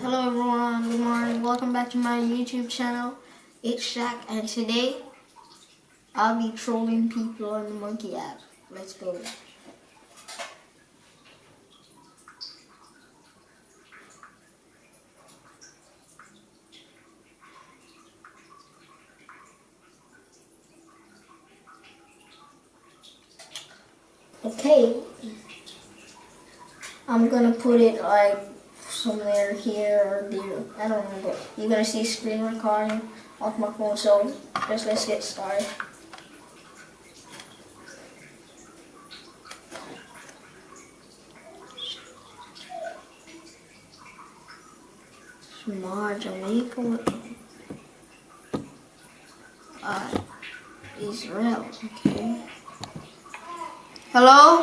Hello everyone, good morning. Welcome back to my YouTube channel. It's Shaq and today I'll be trolling people on the Monkey app. Let's go. Okay. I'm gonna put it like somewhere here or there. I don't know, but you're gonna see screen recording off my phone. So just let's get started. Smart Jamaica. Uh, Israel. Okay. Hello,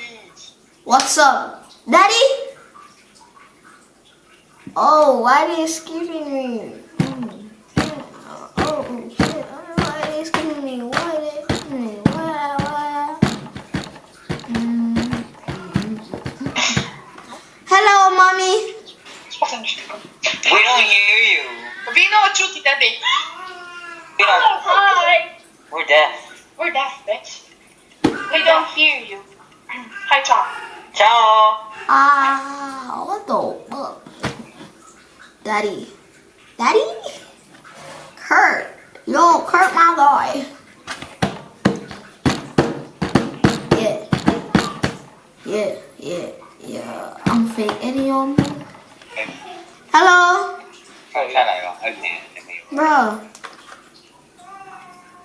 What's up? Daddy? Oh, why are you skipping me? Mm, shit. Oh, shit. Why are you skipping me? Why are you skipping me? Why, why? Mm. Hello, mommy. We don't hear you. We know what truth kita be. We Oh, don't, hi. we're deaf. We're deaf, bitch. We don't hear you. Hi, Tom. Ciao. Ah, what the fuck? Daddy. Daddy? Kurt. Yo, Kurt, my boy. Yeah. Yeah, yeah, yeah. I'm fake idiom. Hello? Bro.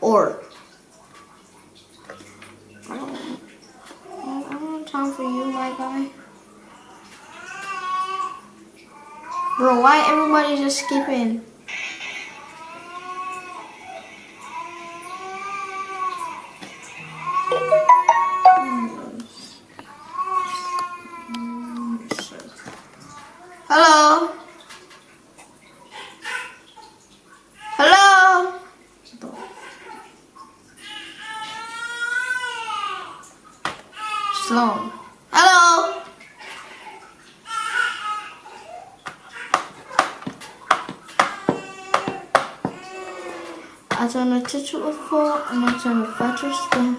Or. Time for you, my guy. Bro, why everybody just skipping? Hmm. Hmm, Hello? Hello? alternative for an alternative battery spin.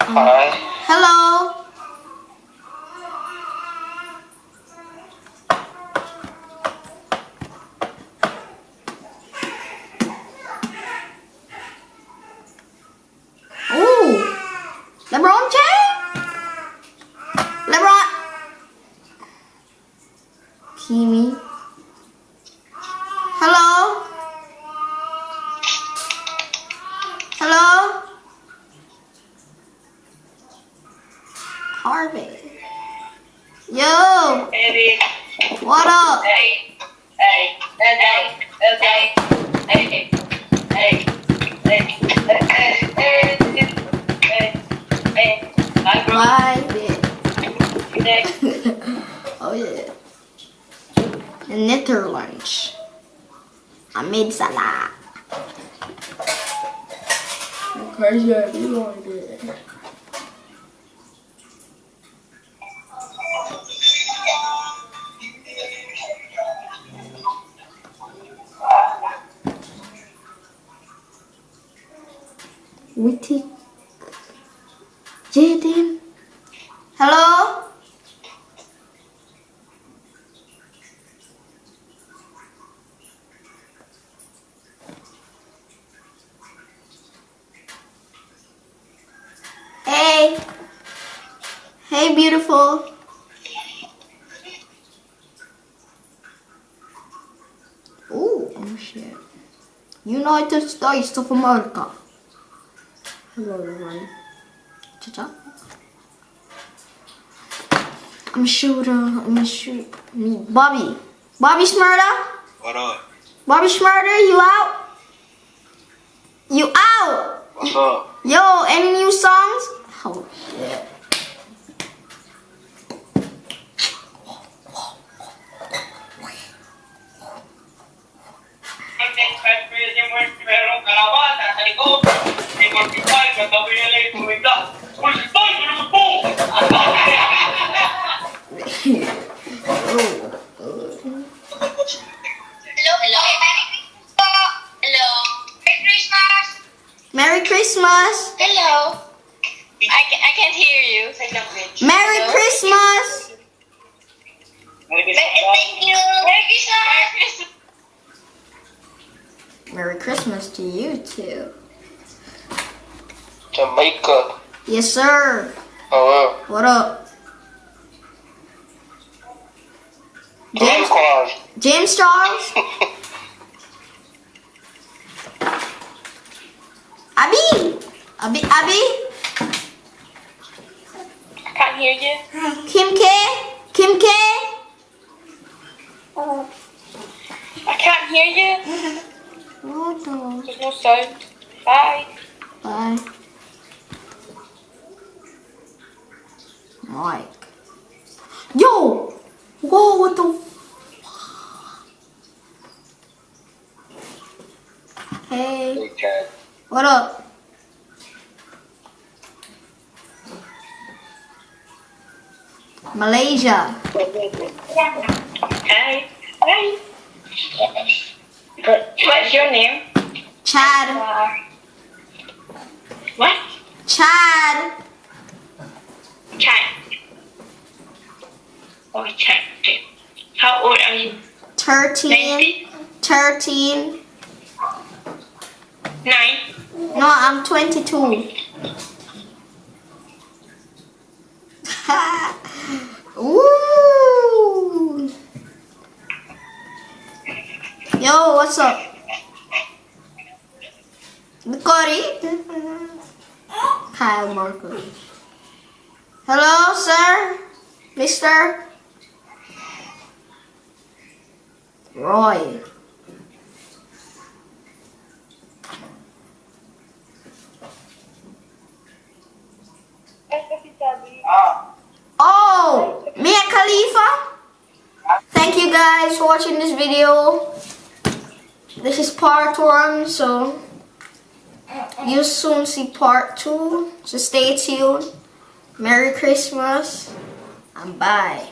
Hi. Hello. Ooh, LeBron James. Kimi? Hello? Hello? Harvey. Yo, Eddie. what up? Hey. Hey. Hey. Hey. Hey. Hey. Hey. Hey. Hey. Hey. Hi, bro. Bye. Next. oh yeah. Netherlands. I made salad. Want it. Hey, beautiful. Ooh, oh shit. United States of America. Hello everyone. Cha-cha. I'm a shooter. Uh, I'm gonna shoot me. Bobby. Bobby Shmurda? What up? Bobby Shmurda, you out? You out? What's up? Yo, any new songs? Merry Christmas to you too. Jamaica. Yes, sir. Oh, What up? James, Cars. James Charles? Abby? Abby? Abby? I can't hear you. Kim K? Kim K? I can't hear you. What the? There's. Bye. Bye. Mike. Yo! Whoa, what the? f- Hey, Big what up? Malaysia. Hi. Hi. What's your name? Chad. What? Chad. Chad. Oh, Chad. How old are you? 13. 13. Nine. No, I'm 22. Ooh. Yo, what's up? Cory? Kyle Marco. Hello, sir? Mister? Roy. Oh, Mia Khalifa. Thank you guys for watching this video. This is part one, so you'll soon see part two. So stay tuned. Merry Christmas and bye.